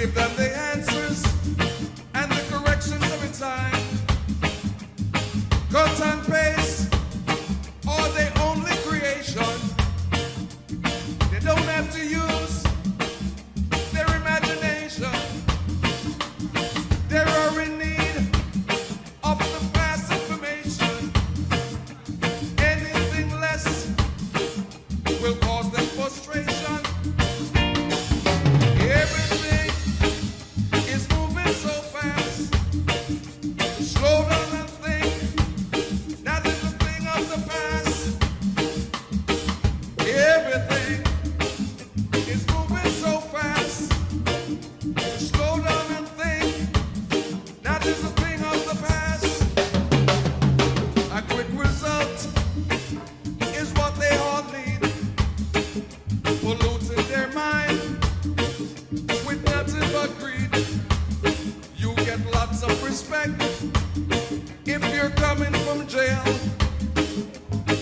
give them the answers and the corrections every time. Cut and paste are their only creation. They don't have to use their imagination. They are in need of the fast information. Anything less will cause them frustration. You're coming from jail,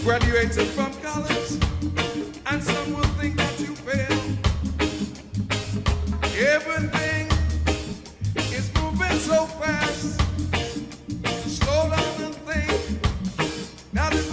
graduated from college, and some will think that you failed. Everything is moving so fast. Slow down and think. The